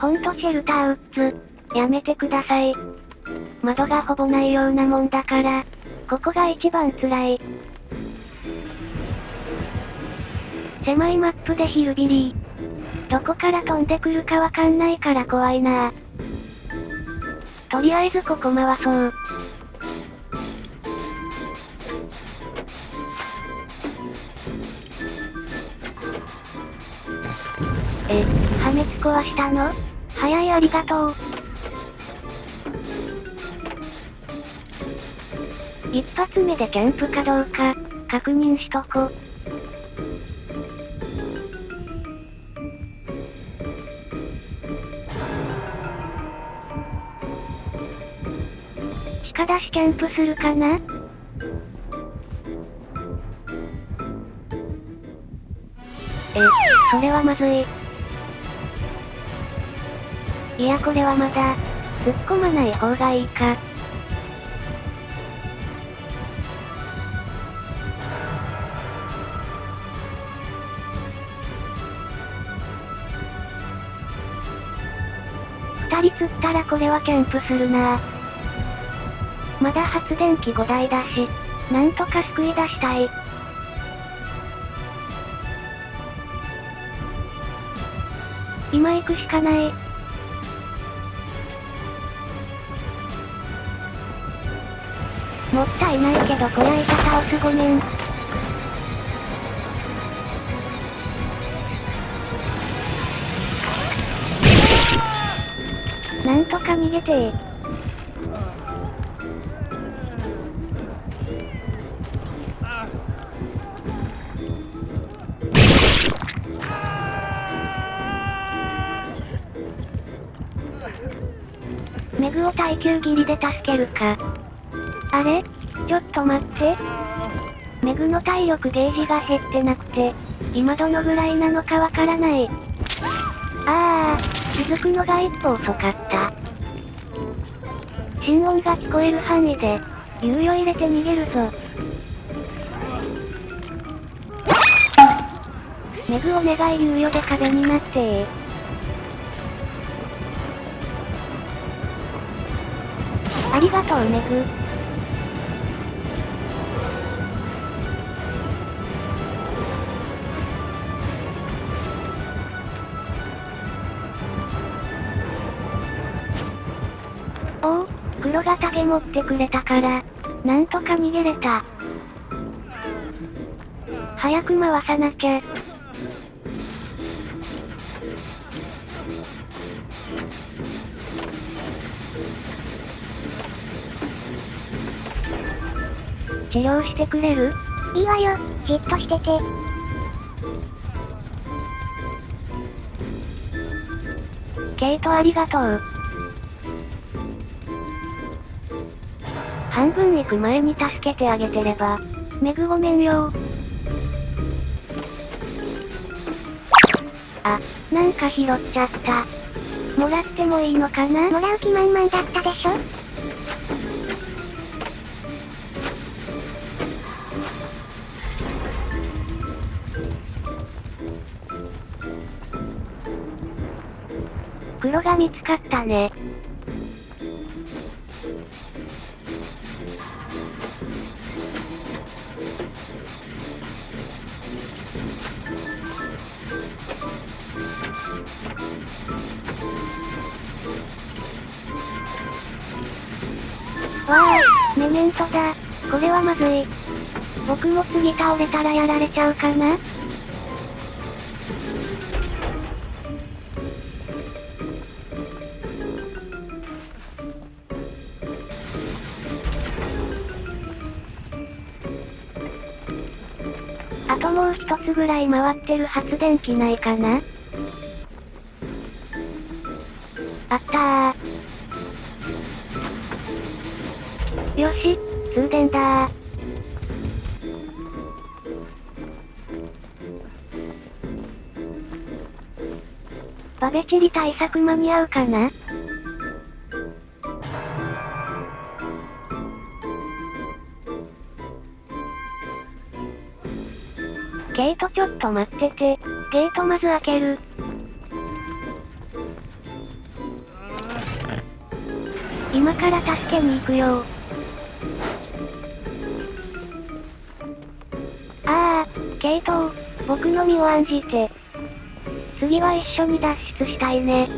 ほんとシェルターウッズ、やめてください。窓がほぼないようなもんだから、ここが一番辛い。狭いマップでヒルビリー。どこから飛んでくるかわかんないから怖いなとりあえずここ回そう。え、破滅壊したの？早いありがとう。一発目でキャンプかどうか、確認しとこ。地下出しキャンプするかな？え、それはまずい。いやこれはまだ、突っ込まない方がいいか。二人釣ったらこれはキャンプするなまだ発電機5台だし、なんとか救い出したい。今行くしかない。もったいないけどこやいた倒すごめん。なんとか逃げてー。メグを耐久切りで助けるか。あれ？ちょっと待って。メグの体力ゲージが減ってなくて、今どのぐらいなのかわからない。あー、続くのが一歩遅かった。心音が聞こえる範囲で、猶予入れて逃げるぞ。メグお願い猶予で壁になってありがとうメグ。黒が竹持ってくれたから、なんとか逃げれた。早く回さなきゃ。治療してくれる？いいわよ、じっとしてて。ケイトありがとう。半分行く前に助けてあげてれば。メグごめんよあ、なんか拾っちゃった。もらってもいいのかな？もらう気満々だったでしょ？黒が見つかったね。わあ、メメントだ。これはまずい。僕も次倒れたらやられちゃうかな？あともう一つぐらい回ってる発電機ないかな？あったー。よし、通電だー。バベチリ対策間に合うかな？ゲートちょっと待ってて、ゲートまず開ける。今から助けに行くよ僕の身を案じて。次は一緒に脱出したいね。